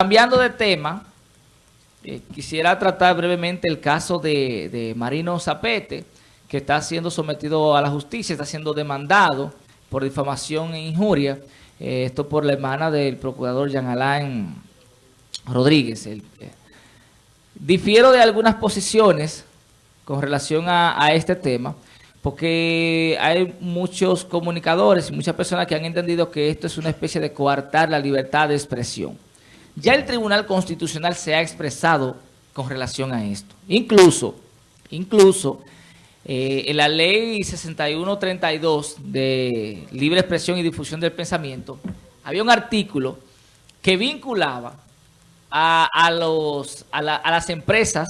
Cambiando de tema, eh, quisiera tratar brevemente el caso de, Marino Zapete, que está siendo sometido a la justicia, está siendo demandado por difamación e injuria. Eh, esto por la hermana del procurador Jean Alain Rodríguez. Eh, difiero de algunas posiciones con relación a, este tema, porque hay muchos comunicadores y muchas personas que han entendido que esto es una especie de coartar la libertad de expresión. Ya el Tribunal Constitucional se ha expresado con relación a esto. Incluso, incluso eh, en la ley 6132 de libre expresión y difusión del pensamiento, había un artículo que vinculaba a, a, las empresas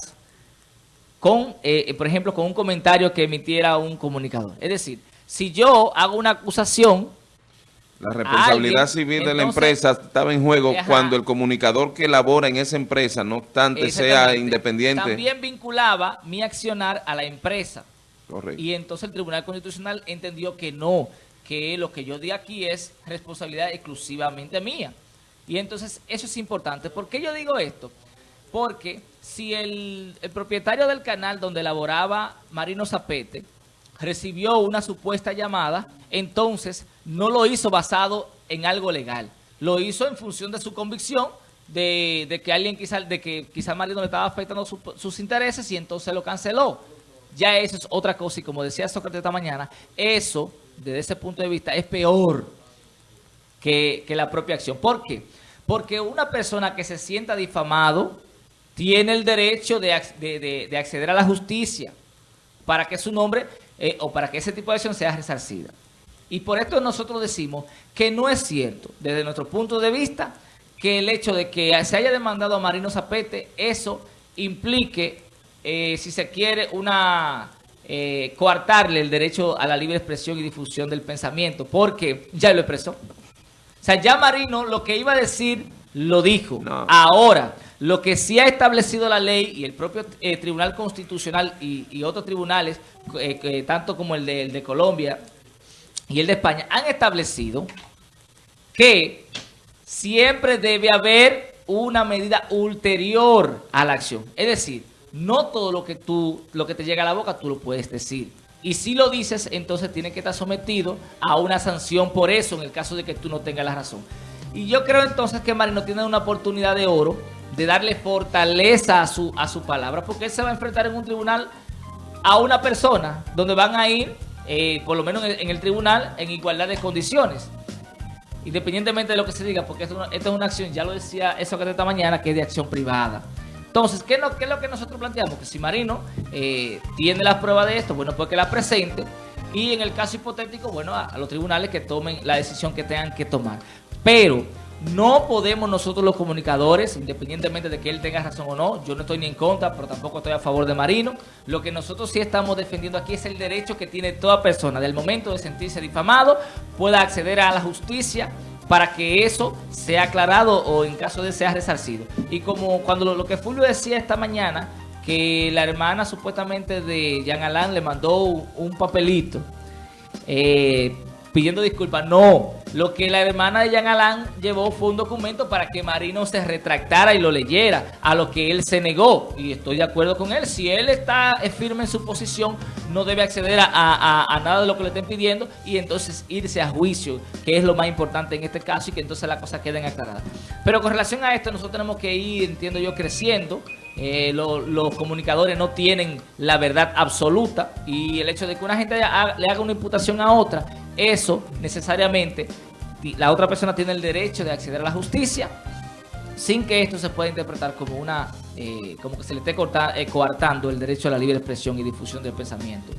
con, eh, por ejemplo, con un comentario que emitiera un comunicador. Es decir, si yo hago una acusación la responsabilidad civil de la empresa estaba en juego cuando el comunicador que labora en esa empresa, no obstante sea independiente. También vinculaba mi accionar a la empresa. Correcto. Y entonces el Tribunal Constitucional entendió que no, que lo que yo di aquí es responsabilidad exclusivamente mía. Y entonces eso es importante. ¿Por qué yo digo esto? Porque si el, el propietario del canal donde laboraba Marino Zapete recibió una supuesta llamada, entonces no lo hizo basado en algo legal. Lo hizo en función de su convicción de, que alguien quizá, de que quizá Marino le estaba afectando sus intereses y entonces lo canceló. Ya eso es otra cosa y como decía Sócrates esta mañana, eso, desde ese punto de vista, es peor que, la propia acción. ¿Por qué? Porque una persona que se sienta difamado tiene el derecho de, acceder a la justicia para que su nombre eh, o para que ese tipo de acción sea resarcida. Y por esto nosotros decimos que no es cierto, desde nuestro punto de vista, que el hecho de que se haya demandado a Marino Zapete, eso implique, eh, si se quiere, una eh, coartarle el derecho a la libre expresión y difusión del pensamiento, porque ya lo expresó. O sea, ya Marino lo que iba a decir, lo dijo. Ahora, lo que sí ha establecido la ley y el propio eh, Tribunal Constitucional y, otros tribunales, tanto como el de, el de Colombia, y el de España han establecido que siempre debe haber una medida ulterior a la acción. Es decir, no todo lo que tú, lo que te llega a la boca tú lo puedes decir. Y si lo dices, entonces tiene que estar sometido a una sanción por eso, en el caso de que tú no tengas la razón. Y yo creo entonces que Marino tiene una oportunidad de oro de darle fortaleza a su, a su palabra, porque él se va a enfrentar en un tribunal a una persona donde van a ir eh, por lo menos en el, tribunal, en igualdad de condiciones. Independientemente de lo que se diga, porque esto, es una acción, ya lo decía eso que esta mañana, que es de acción privada. Entonces, ¿qué, ¿qué es lo que nosotros planteamos? Que si Marino eh, tiene las pruebas de esto, bueno, pues que la presente. Y en el caso hipotético, bueno, a los tribunales que tomen la decisión que tengan que tomar. Pero no podemos nosotros los comunicadores, independientemente de que él tenga razón o no, yo no estoy ni en contra, pero tampoco estoy a favor de Marino. Lo que nosotros sí estamos defendiendo aquí es el derecho que tiene toda persona, del momento de sentirse difamado, pueda acceder a la justicia para que eso sea aclarado o en caso de sea resarcido. Y como cuando lo, que Fulvio decía esta mañana, que la hermana supuestamente de Jean Alain le mandó un, papelito eh, pidiendo disculpas. No, lo que la hermana de Jean Alain llevó fue un documento para que Marino se retractara y lo leyera, a lo que él se negó. Y estoy de acuerdo con él. Si él está firme en su posición, no debe acceder a, nada de lo que le estén pidiendo y entonces irse a juicio, que es lo más importante en este caso y que entonces las cosas queden aclaradas. Pero con relación a esto, nosotros tenemos que ir, entiendo yo, creciendo. Eh, los comunicadores no tienen la verdad absoluta y el hecho de que una gente le haga una imputación a otra eso necesariamente la otra persona tiene el derecho de acceder a la justicia sin que esto se pueda interpretar como una eh, como que se le esté eh, coartando el derecho a la libre expresión y difusión del pensamiento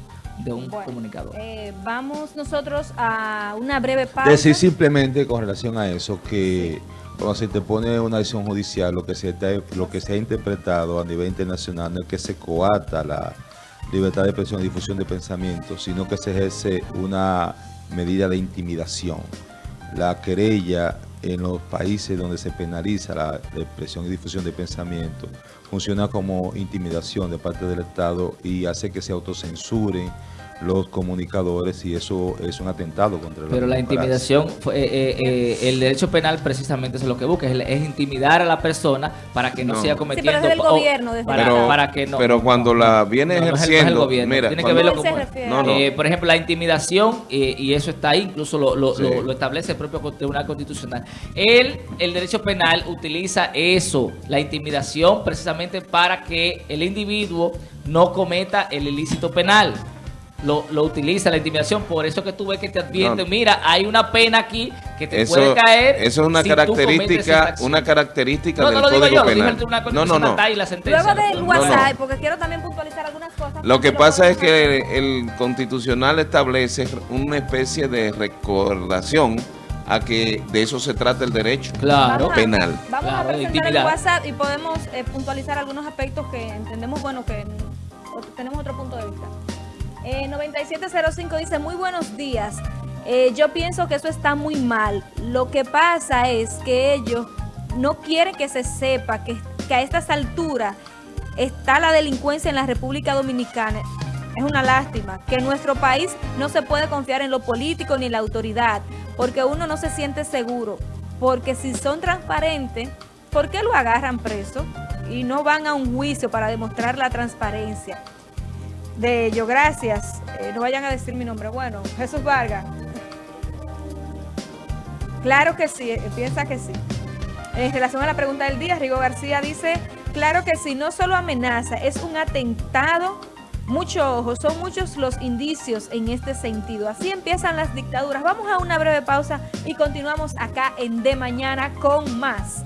de un comunicador. Eh, vamos nosotros a una breve pausa. Decir simplemente con relación a eso que cuando se te pone una decisión judicial, lo que se, lo que se ha interpretado a nivel internacional no es que se coarta la libertad de expresión y difusión de pensamiento, sino que se ejerce una medida de intimidación. La querella en los países donde se penaliza la expresión y difusión de pensamiento funciona como intimidación de parte del Estado y hace que se autocensuren los comunicadores y eso es un atentado contra la Pero la intimidación, eh, eh, eh, el derecho penal precisamente es lo que busca, es, intimidar a la persona para que no, siga cometiendo... Sí, pero es gobierno, para, que no, pero cuando la viene ejerciendo... mira, tiene que verlo como... por ejemplo, la intimidación, y eso está ahí, incluso lo, lo, establece el propio Tribunal Constitucional. Él, el derecho penal utiliza eso, la intimidación, precisamente para que el individuo no cometa el ilícito penal lo, lo, utiliza la intimidación, por eso que tú ves que te advierten, mira, hay una pena aquí que te puede caer. Eso es una característica, una característica del Código Penal. no, no, no. Luego del WhatsApp, porque quiero también puntualizar algunas cosas. Lo que pasa es que el constitucional establece una especie de recordación a que de eso se trata el derecho claro. penal. Vamos a presentar el WhatsApp y podemos eh, puntualizar algunos aspectos que entendemos, bueno, que tenemos otro punto de vista. 9705 eh, dice, muy buenos días. Eh, yo pienso que eso está muy mal. Lo que pasa es que ellos no quieren que se sepa que, a estas alturas está la delincuencia en la República Dominicana. Es una lástima que en nuestro país no se puede confiar en lo político ni en la autoridad, porque uno no se siente seguro. Porque si son transparentes, ¿por qué lo agarran preso? Y no van a un juicio para demostrar la transparencia de ello. Gracias. Eh, no vayan a decir mi nombre. Bueno, Jesús Vargas. Claro que sí, eh, piensa que sí. En relación a la pregunta del día, Rigo García dice, claro que sí, no solo amenaza, es un atentado. Mucho ojo, son muchos los indicios en este sentido. Así empiezan las dictaduras. Vamos a una breve pausa y continuamos acá en De Mañana con más.